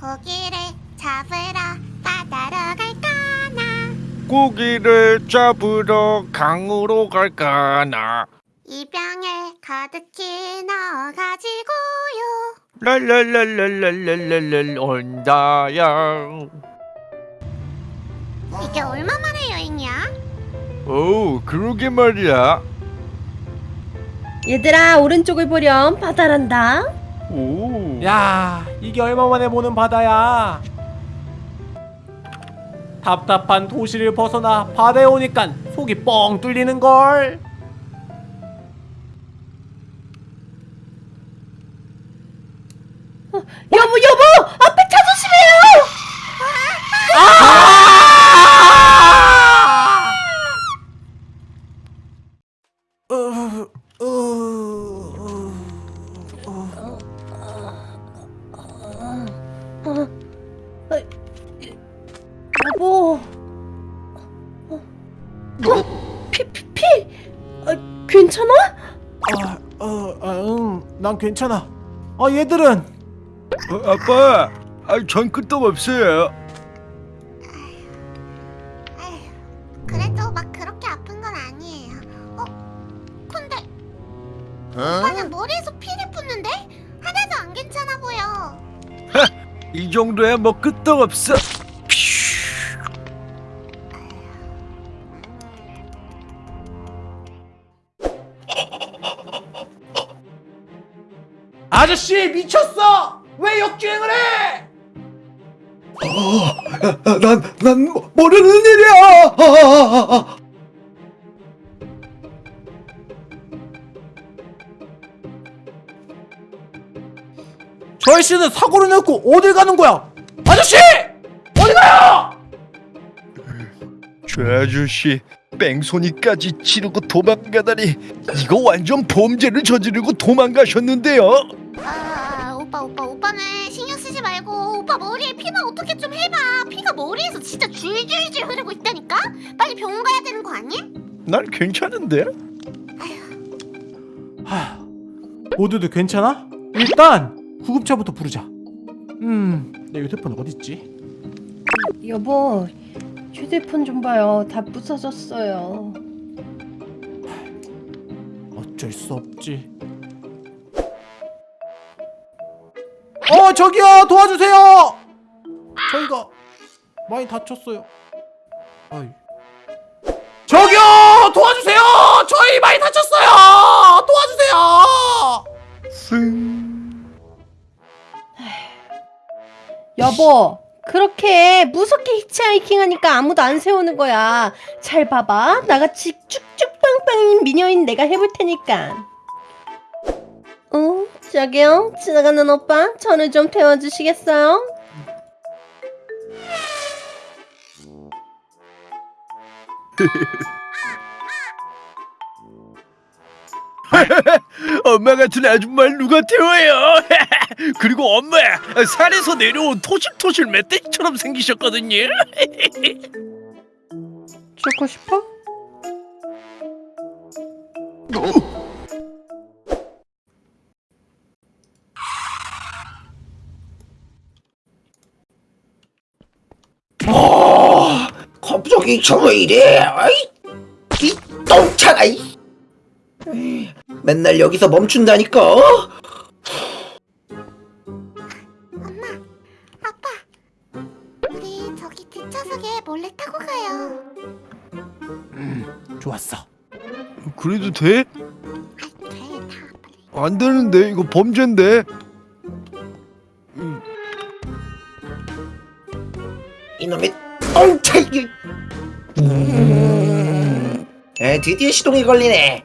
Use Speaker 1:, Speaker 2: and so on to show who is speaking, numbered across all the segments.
Speaker 1: 고기를 잡으러 바다로 갈까나?
Speaker 2: 고기를 잡으러 강으로 갈까나?
Speaker 1: 이 병에 가득히 넣어가지고요.
Speaker 2: 랄랄랄랄랄랄랄 온다야.
Speaker 1: 이게 얼마만의 여행이야?
Speaker 2: 오 그러게 말이야.
Speaker 3: 얘들아 오른쪽을 보렴. 바다란다
Speaker 2: 오.
Speaker 4: 야 이게 얼마만에 보는 바다야? 답답한 도시를 벗어나 바다에 오니까 속이 뻥 뚫리는걸.
Speaker 3: 여보 여보! 앞에 차 조심해요! 어,
Speaker 4: 난 괜찮아. 아 얘들은?
Speaker 2: 어, 아빠 아, 전 끄떡 없어요.
Speaker 1: 아휴, 그래도 막 그렇게 아픈 건 아니에요. 어? 근데 오빠는 머리에서 피를 붓는데? 하나도 안 괜찮아 보여.
Speaker 2: 이 정도야 뭐 끄떡 없어
Speaker 4: 아저씨 미쳤어? 왜 역주행을 해?
Speaker 5: 난, 난 모- 모르는 일이야. 아, 아, 아.
Speaker 4: 저 아저씨는 사고를 냈고 어딜 가는 거야? 아저씨! 어디 가요?
Speaker 2: 저 아저씨 뺑소니까지 치르고 도망가다니 이거 완전 범죄를 저지르고 도망가셨는데요
Speaker 1: 아 오빠 오빠 오빠는 신경 쓰지 말고 오빠 머리에 피만 어떻게 좀 해봐. 피가 머리에서 진짜 줄줄줄 흐르고 있다니까? 빨리 병원 가야 되는 거 아니?
Speaker 2: 난 괜찮은데?
Speaker 4: 하, 모두들 괜찮아? 일단 구급차부터 부르자. 음 내 휴대폰 어딨지?
Speaker 3: 여보 휴대폰 좀 봐요. 다 부서졌어요.
Speaker 4: 어쩔 수 없지 어 저기요. 도와주세요. 저희가 많이 다쳤어요. 아이. 저기요. 도와주세요. 저희 많이 다쳤어요. 도와주세요.
Speaker 2: 쓱
Speaker 3: 여보 그렇게 무섭게 히치하이킹 하니까 아무도 안 세우는 거야. 잘 봐봐. 나같이 쭉쭉 빵빵인 미녀인 내가 해볼 테니까. 어? 저기요 지나가는 오빠 저를 좀 태워주시겠어요?
Speaker 2: 엄마 같은 아줌마를 누가 태워요 그리고 엄마 산에서 내려온 토실토실 멧돼지처럼 생기셨거든요
Speaker 3: 죽고 싶어?
Speaker 5: 갑자기 저왜 이래? 아이, 이 똥차가 이. 맨날 여기서 멈춘다니까.
Speaker 1: 아빠 우리 저기 뒷좌석에 몰래 타고 가요
Speaker 4: 좋았어
Speaker 2: 그래도 돼?
Speaker 1: 아 돼다 빨리
Speaker 2: 안 되는데 이거 범죄인데
Speaker 5: 이놈의 똥차 이게. 음. 에, 드디어 시동이 걸리네.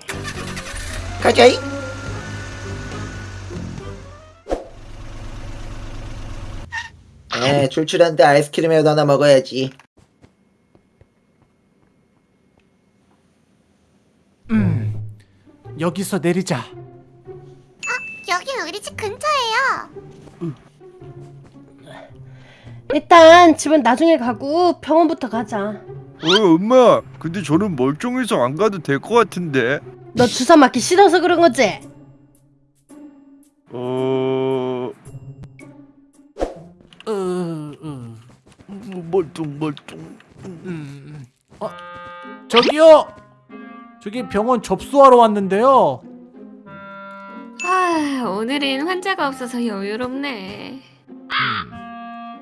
Speaker 5: 가자이. 에, 출출한데 아이스크림이라도 하나 먹어야지.
Speaker 4: 여기서 내리자
Speaker 1: 여긴 우리 집 근처예요
Speaker 3: 일단 집은 나중에 가고 병원부터 가자
Speaker 2: 어 엄마 근데 저는 멀쩡해서 안 가도 될 것 같은데
Speaker 3: 너 주사 맞기 싫어서 그런 거지?
Speaker 2: 어...
Speaker 4: 어, 어,
Speaker 2: 멀뚱 멀뚱.
Speaker 4: 음. 어, 저기요. 저기 병원 접수하러 왔는데요.
Speaker 6: 아, 오늘은 환자가 없어서 여유롭네.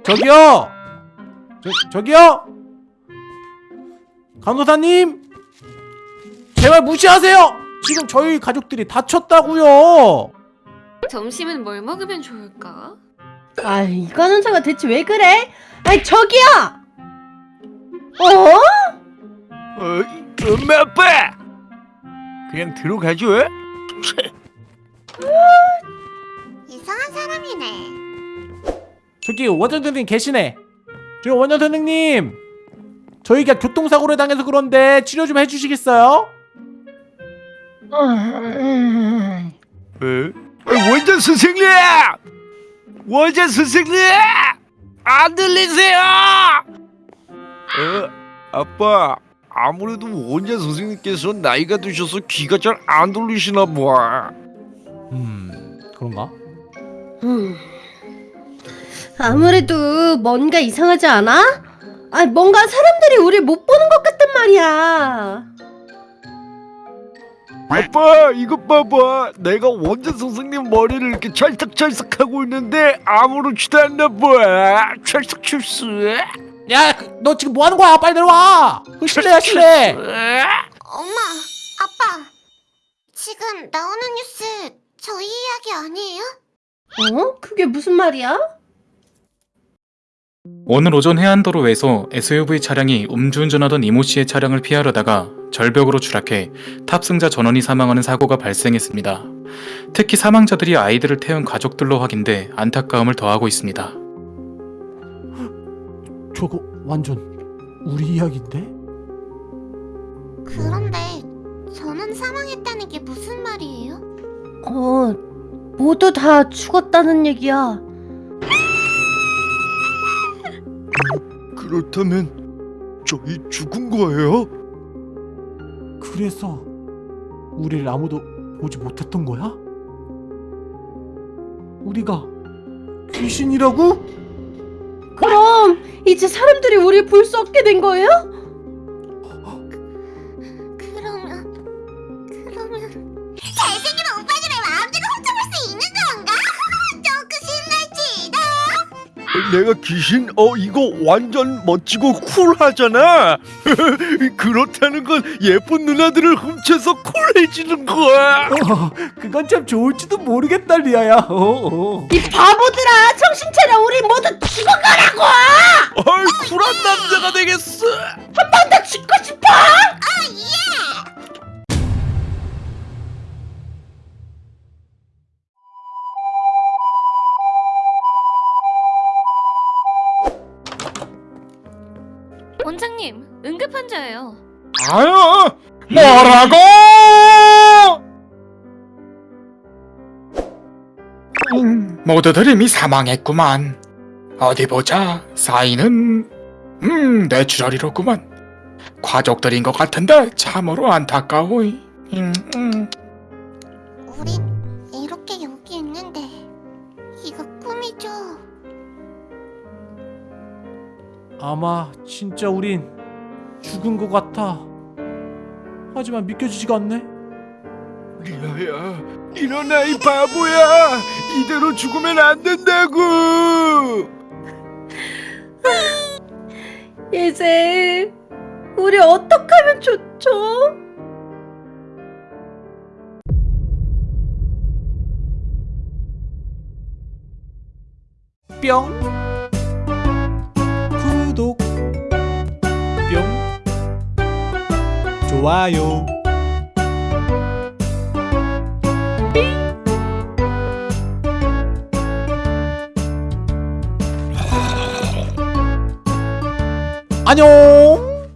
Speaker 4: 저기요. 저 저기요. 간호사님. 제발 무시하세요. 지금 저희 가족들이 다쳤다고요.
Speaker 6: 점심은 뭘 먹으면 좋을까?
Speaker 3: 아, 이 간호사가 대체 왜 그래? 아이, 저기요! 어?
Speaker 2: 어, 엄마 아빠. 그냥 들어가죠.
Speaker 1: 이상한 사람이네.
Speaker 4: 저기 원장 선생님 계시네. 저 원장 선생님. 저희가 교통사고를 당해서 그런데 치료 좀 해주시겠어요?
Speaker 2: 에? 어, 원장 선생님! 원장 선생님! 안 들리세요? 어, 아빠, 아무래도 원장 선생님께서 나이가 드셔서 귀가 잘 안 들리시나 봐.
Speaker 4: 음 그런가?
Speaker 3: 음. 아무래도 뭔가 이상하지 않아? 아, 뭔가 사람들이 우리 못 보는 것 같단 말이야.
Speaker 2: 아빠, 이것 봐봐. 내가 원장 선생님 머리를 이렇게 찰싹찰싹 하고 있는데 아무렇지도 않나 봐. 찰싹찰싹.
Speaker 4: 야 너 지금 뭐 하는 거야? 빨리 내려와. 그 실례야 실례.
Speaker 1: 엄마, 아빠. 지금 나오는 뉴스 저희 이야기 아니에요?
Speaker 3: 어? 그게 무슨 말이야?
Speaker 7: 오늘 오전 해안도로에서 SUV 차량이 음주운전하던 이모 씨의 차량을 피하려다가 절벽으로 추락해 탑승자 전원이 사망하는 사고가 발생했습니다. 특히 사망자들이 아이들을 태운 가족들로 확인돼 안타까움을 더하고 있습니다.
Speaker 4: 저거 완전 우리 이야기인데?
Speaker 1: 그런데 저는 사망했다는 게 무슨 말이에요?
Speaker 3: 어, 모두 다 죽었다는 얘기야.
Speaker 2: 그렇다면 저희 죽은 거예요?
Speaker 4: 그래서 우리를 아무도 보지 못했던 거야? 우리가 귀신이라고?
Speaker 3: 그럼 이제 사람들이 우리 볼 수 없게 된 거예요?
Speaker 2: 내가 귀신? 어 이거 완전 멋지고 쿨하잖아. 그렇다는 건 예쁜 누나들을 훔쳐서 쿨해지는 거야.
Speaker 4: 어, 그건 참 좋을지도 모르겠다 리아야. 어, 어.
Speaker 3: 이 바보들아, 정신 차려. 우리 모두 죽어가라고.
Speaker 2: 아이 쿨한 남자가 되겠어.
Speaker 3: 한 번 더
Speaker 7: 죽고 모두들 이미 사망했구만. 어디 보자. 사인은 음 뇌출혈이로구만. 과족들인 것 같은데 참으로 안타까워. 음, 음.
Speaker 1: 우린 이렇게 여기 있는데 이거 꿈이죠?
Speaker 4: 아마 진짜 우린 죽은 것 같아. 하지만 믿겨지지가 않네.
Speaker 2: 리아야 일어나 이 바보야. 이대로 죽으면 안 된다고.
Speaker 3: 이제 우리 어떡하면 좋죠?
Speaker 4: 뿅 구독 뿅 좋아요 안녕